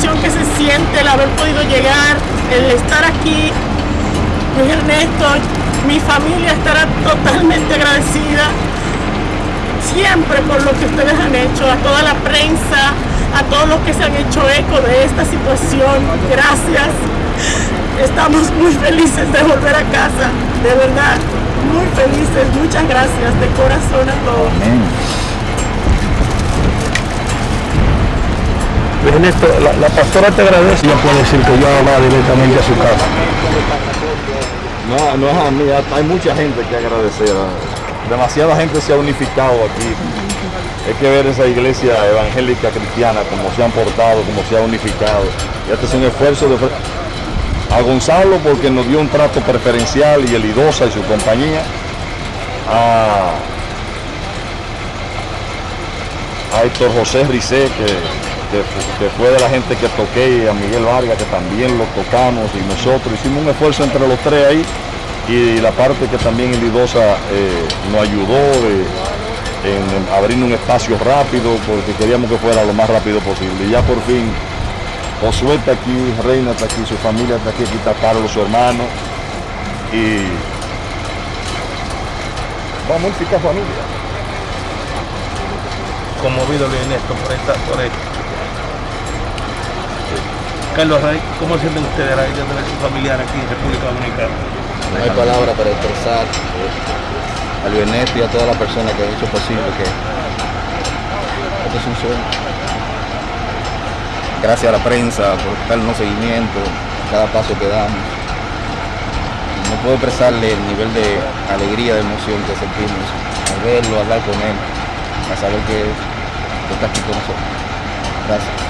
emoción que se siente, el haber podido llegar, el estar aquí. Luis Ernesto, mi familia estará totalmente agradecida siempre por lo que ustedes han hecho, a toda la prensa, a todos los que se han hecho eco de esta situación. Gracias. Estamos muy felices de volver a casa, de verdad, muy felices. Muchas gracias de corazón a todos. Ernesto, la, la, pastora te agradece, ya puede decir que yo va directamente a su casa. No, no es a mí, hay mucha gente que agradecer. Demasiada gente se ha unificado aquí. Hay que ver esa iglesia evangélica cristiana, cómo se han portado, cómo se ha unificado. Y este es un esfuerzo de a Gonzalo porque nos dio un trato preferencial y el Idosa y su compañía. A, a Héctor José Ricé, que que, fue de la gente que toqué, a Miguel Vargas, que también lo tocamos, y nosotros hicimos un esfuerzo entre los tres ahí, y la parte que también el Idosa eh, nos ayudó en, abrir un espacio rápido, porque queríamos que fuera lo más rápido posible. Y ya por fin, Josué está aquí, Reina está aquí, su familia está aquí, aquí está Carlos, su hermano, y vamos a familia conmovido en esto por, esta, por esto. Carlos Rey, ¿cómo sienten ustedes idea de su familiar aquí en República Dominicana? No hay palabra para expresar eh, al Ernesto y a toda la persona que ha hecho posible que esto es un sueño. Gracias a la prensa por darnos seguimiento cada paso que damos. No puedo expresarle el nivel de alegría, de emoción que sentimos al verlo, hablar con él, a saber que está aquí con nosotros. Gracias.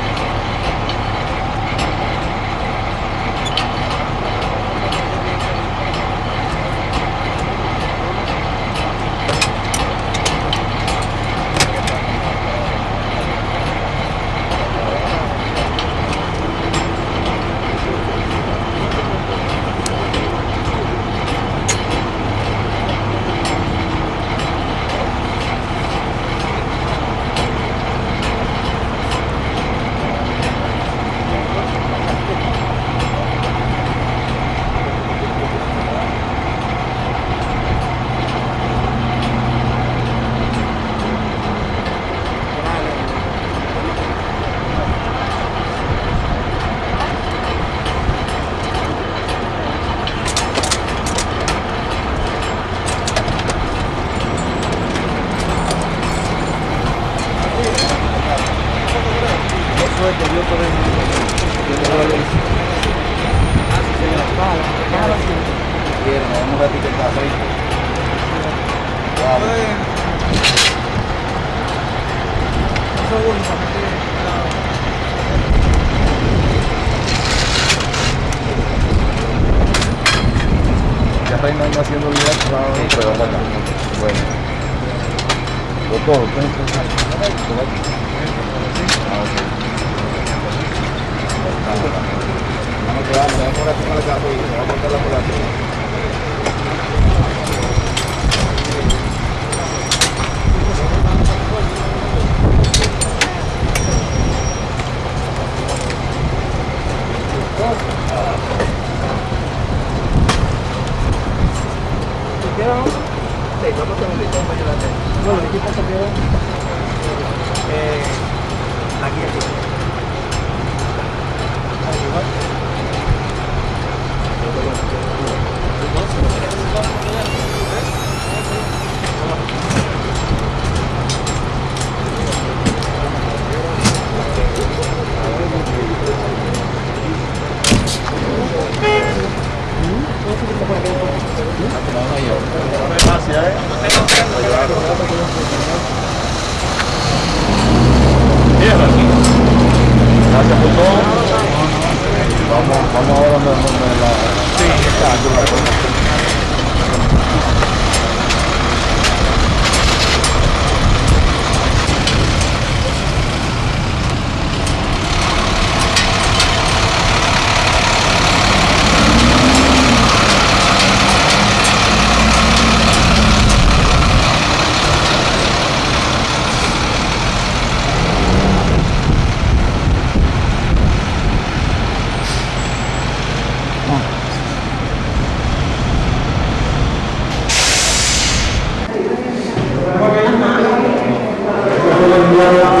reina anda haciendo vida, pero bueno, bueno. Lo todo, Thank you. cambiado. Sí, vamos un segundito, vamos a ayudarte. Bueno, aquí está cambiado. Eh, aquí, aquí. Ahí va. Thank you. Gracias, ¿eh? Gracias. Vamos, vamos ahora donde la... Sí, está. Lord.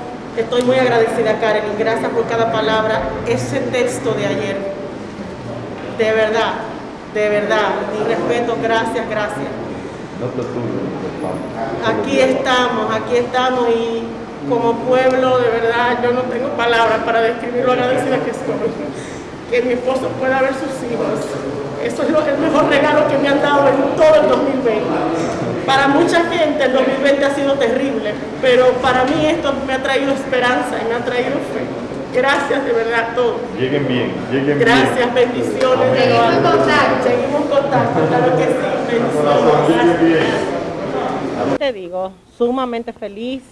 estoy muy agradecida, Karen, y gracias por cada palabra. Ese texto de ayer, de verdad, de verdad, mi respeto, gracias, gracias. Aquí estamos, aquí estamos y como pueblo, de verdad, yo no tengo palabras para describir lo agradecida que estoy. Que mi esposo pueda ver sus hijos. Eso es el mejor regalo que me han dado en todo el 2020. Para mucha gente el 2020 ha sido terrible, pero para mí esto me ha traído esperanza y me ha traído fe. Gracias de verdad a todos. Lleguen bien, lleguen Gracias, bendiciones. Seguimos en contacto. Seguimos en contacto, claro que sí. Bendiciones. Te digo, sumamente feliz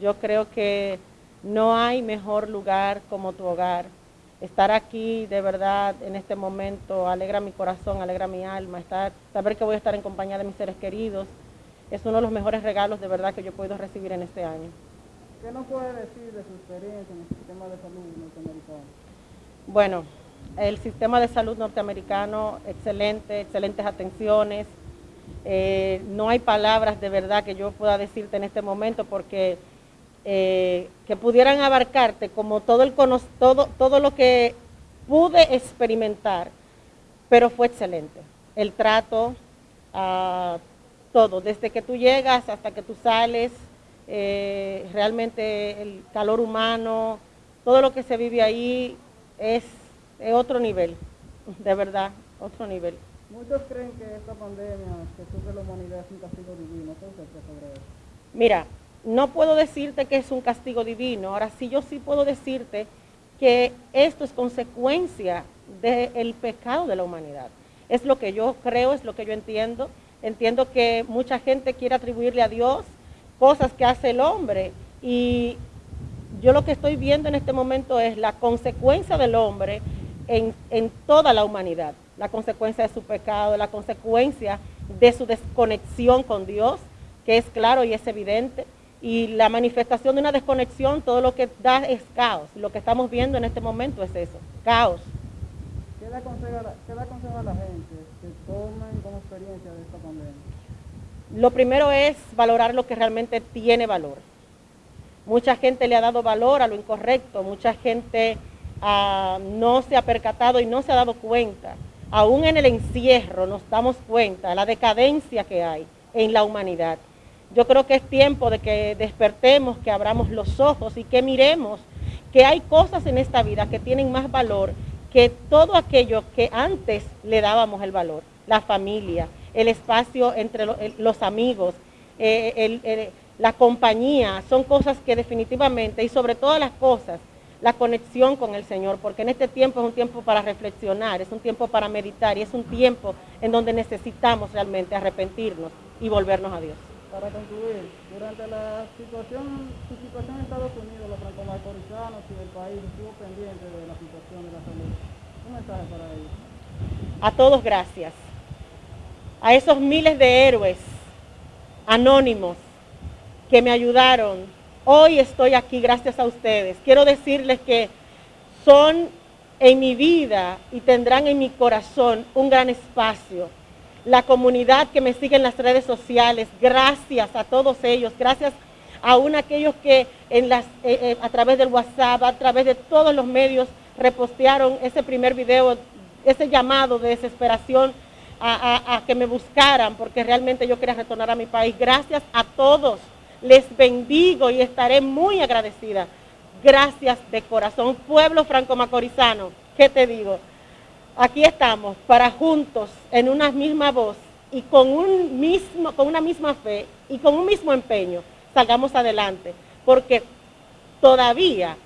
yo creo que no hay mejor lugar como tu hogar. Estar aquí de verdad en este momento alegra mi corazón, alegra mi alma. Estar, saber que voy a estar en compañía de mis seres queridos es uno de los mejores regalos de verdad que yo he podido recibir en este año. ¿Qué nos puede decir de su experiencia en el sistema de salud norteamericano? Bueno, el sistema de salud norteamericano, excelente, excelentes atenciones. Eh, no hay palabras de verdad que yo pueda decirte en este momento porque eh, que pudieran abarcarte como todo, el, todo, todo lo que pude experimentar, pero fue excelente. El trato, ah, todo, desde que tú llegas hasta que tú sales, eh, realmente el calor humano, todo lo que se vive ahí es, otro nivel, de verdad, otro nivel. Muchos creen que esta pandemia que sufre la humanidad es un castigo divino. ¿Qué usted sobre eso? Mira, no puedo decirte que es un castigo divino, ahora sí yo sí puedo decirte que esto es consecuencia del pecado de la humanidad. Es lo que yo creo, es lo que yo entiendo. Entiendo que mucha gente quiere atribuirle a Dios cosas que hace el hombre y yo lo que estoy viendo en este momento es la consecuencia del hombre en, toda la humanidad, la consecuencia de su pecado, la consecuencia de su desconexión con Dios, que es claro y es evidente y la manifestación de una desconexión, todo lo que da es caos. Lo que estamos viendo en este momento es eso, caos. ¿Qué le aconseja, a la gente que tomen como experiencia de esta pandemia? Lo primero es valorar lo que realmente tiene valor. Mucha gente le ha dado valor a lo incorrecto, mucha gente ah, no se ha percatado y no se ha dado cuenta. Aún en el encierro nos damos cuenta de la decadencia que hay en la humanidad. Yo creo que es tiempo de que despertemos, que abramos los ojos y que miremos que hay cosas en esta vida que tienen más valor que todo aquello que antes le dábamos el valor, la familia, el espacio entre los amigos, eh, la compañía, son cosas que definitivamente, y sobre todas las cosas, la conexión con el Señor, porque en este tiempo es un tiempo para reflexionar, es un tiempo para meditar y es un tiempo en donde necesitamos realmente arrepentirnos y volvernos a Dios. Para concluir, durante la situación, su situación en Estados Unidos, los franco-macorizanos y el país estuvo pendiente de la situación de la salud. Un mensaje para ellos. A todos gracias. A esos miles de héroes anónimos que me ayudaron. Hoy estoy aquí gracias a ustedes. Quiero decirles que son en mi vida y tendrán en mi corazón un gran espacio la comunidad que me sigue en las redes sociales, gracias a todos ellos, gracias aún a aquellos que en las, eh, eh, a través del WhatsApp, a través de todos los medios repostearon ese primer video, ese llamado de desesperación a, que me buscaran, porque realmente yo quería retornar a mi país. Gracias a todos, les bendigo y estaré muy agradecida. Gracias de corazón, pueblo franco-macorizano, ¿qué te digo? Aquí estamos para juntos, en una misma voz y con, un mismo, con una misma fe y con un mismo empeño, salgamos adelante. Porque todavía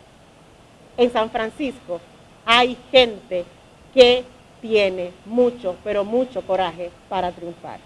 en San Francisco hay gente que tiene mucho, pero mucho coraje para triunfar.